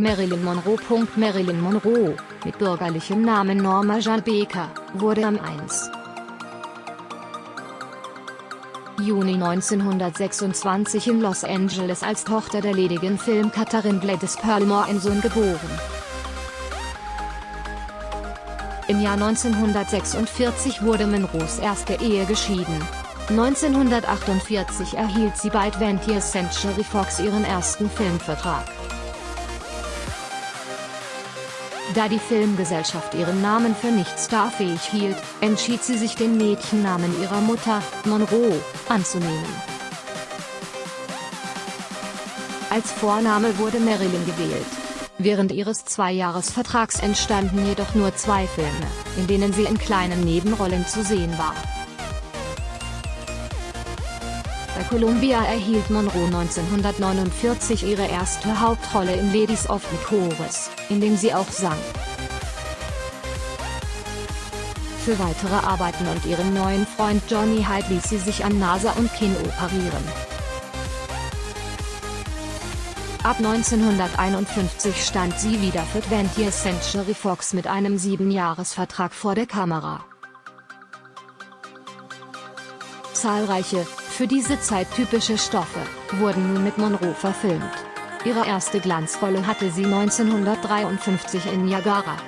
Marilyn Monroe. Marilyn Monroe, mit bürgerlichem Namen Norma Jean Baker, wurde am 1. Juni 1926 in Los Angeles als Tochter der ledigen Filmcutterin Gladys Perlmore ein Sohn geboren. Im Jahr 1946 wurde Monroes erste Ehe geschieden. 1948 erhielt sie bei 20th Century Fox ihren ersten Filmvertrag. Da die Filmgesellschaft ihren Namen für nicht starfähig hielt, entschied sie sich den Mädchennamen ihrer Mutter, Monroe, anzunehmen. Als Vorname wurde Marilyn gewählt. Während ihres Zweijahresvertrags entstanden jedoch nur zwei Filme, in denen sie in kleinen Nebenrollen zu sehen war. Bei Columbia erhielt Monroe 1949 ihre erste Hauptrolle in Ladies of the Chorus, in dem sie auch sang. Für weitere Arbeiten und ihren neuen Freund Johnny Hyde ließ sie sich an Nase und Kinn operieren. Ab 1951 stand sie wieder für 20th Century Fox mit einem Siebenjahresvertrag vor der Kamera. Zahlreiche, für diese Zeit typische Stoffe, wurden nun mit Monroe verfilmt. Ihre erste Glanzrolle hatte sie 1953 in Niagara.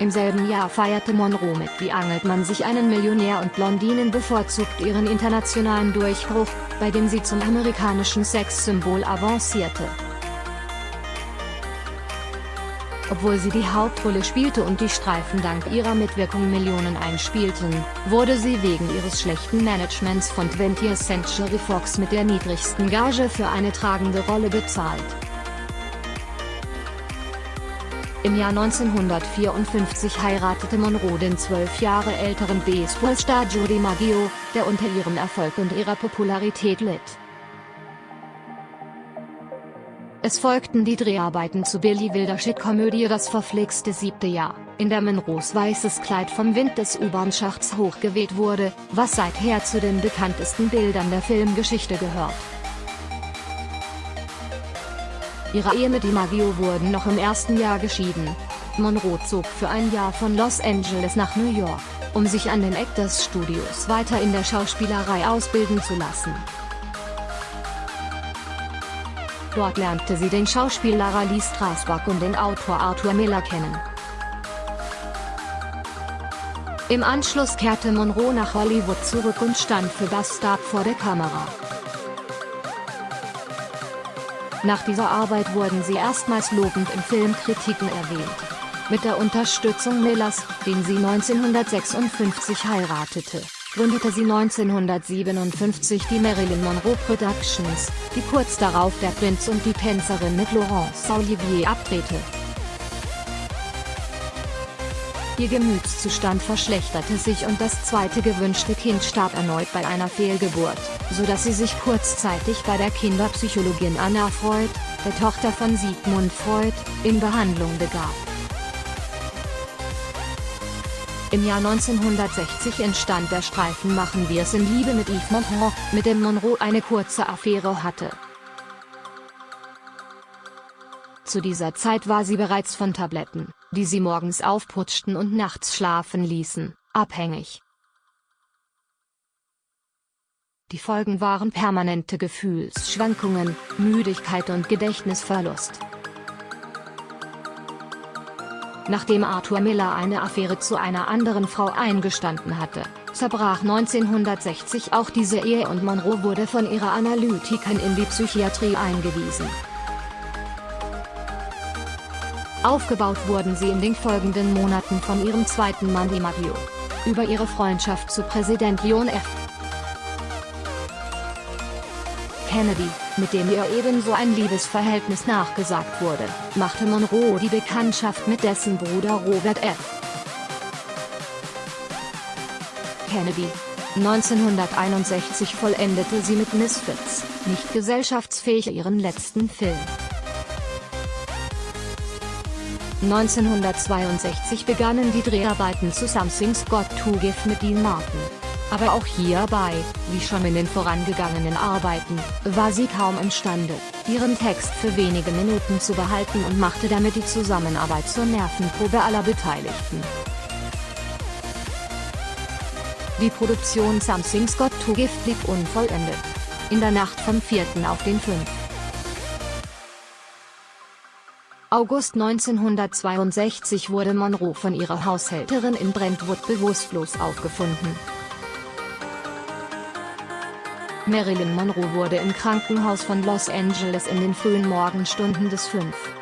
Im selben Jahr feierte Monroe mit Wie angelt man sich einen Millionär und Blondinen bevorzugt ihren internationalen Durchbruch, bei dem sie zum amerikanischen Sexsymbol avancierte. Obwohl sie die Hauptrolle spielte und die Streifen dank ihrer Mitwirkung Millionen einspielten, wurde sie wegen ihres schlechten Managements von 20th Century Fox mit der niedrigsten Gage für eine tragende Rolle bezahlt. Im Jahr 1954 heiratete Monroe den zwölf Jahre älteren Baseballstar Judy Maggio, der unter ihrem Erfolg und ihrer Popularität litt. Es folgten die Dreharbeiten zu Billy Wilders Komödie Das verflixte siebte Jahr, in der Monroes weißes Kleid vom Wind des U-Bahn-Schachts hochgeweht wurde, was seither zu den bekanntesten Bildern der Filmgeschichte gehört. Ihre Ehe mit DiMaggio wurden noch im ersten Jahr geschieden. Monroe zog für ein Jahr von Los Angeles nach New York, um sich an den Actors Studios weiter in der Schauspielerei ausbilden zu lassen. Dort lernte sie den Schauspieler Lee Strasberg und den Autor Arthur Miller kennen. Im Anschluss kehrte Monroe nach Hollywood zurück und stand für Bastard vor der Kamera. Nach dieser Arbeit wurden sie erstmals lobend in Filmkritiken erwähnt. Mit der Unterstützung Millers, den sie 1956 heiratete, gründete sie 1957 die Marilyn Monroe Productions, die kurz darauf der Prinz und die Tänzerin mit Laurence Olivier abdrehte. Ihr Gemütszustand verschlechterte sich und das zweite gewünschte Kind starb erneut bei einer Fehlgeburt, so dass sie sich kurzzeitig bei der Kinderpsychologin Anna Freud, der Tochter von Sigmund Freud, in Behandlung begab. Im Jahr 1960 entstand der Streifen Machen wir's in Liebe mit Yves Montand, mit dem Monroe eine kurze Affäre hatte. Zu dieser Zeit war sie bereits von Tabletten, die sie morgens aufputschten und nachts schlafen ließen, abhängig. Die Folgen waren permanente Gefühlsschwankungen, Müdigkeit und Gedächtnisverlust. Nachdem Arthur Miller eine Affäre zu einer anderen Frau eingestanden hatte, zerbrach 1960 auch diese Ehe und Monroe wurde von ihrer Analytikerin in die Psychiatrie eingewiesen. Aufgebaut wurden sie in den folgenden Monaten von ihrem zweiten Mann DiMaggio. Über ihre Freundschaft zu Präsident John F. Kennedy, mit dem ihr ebenso ein Liebesverhältnis nachgesagt wurde, machte Monroe die Bekanntschaft mit dessen Bruder Robert F. Kennedy. 1961 vollendete sie mit Misfits, nicht gesellschaftsfähig ihren letzten Film. 1962 begannen die Dreharbeiten zu Something's Got to Give mit Dean Martin. Aber auch hierbei, wie schon in den vorangegangenen Arbeiten, war sie kaum imstande, ihren Text für wenige Minuten zu behalten und machte damit die Zusammenarbeit zur Nervenprobe aller Beteiligten. Die Produktion Something's Got to Gift blieb unvollendet. In der Nacht vom 4. auf den 5. August 1962 wurde Monroe von ihrer Haushälterin in Brentwood bewusstlos aufgefunden. Marilyn Monroe wurde im Krankenhaus von Los Angeles in den frühen Morgenstunden des 5.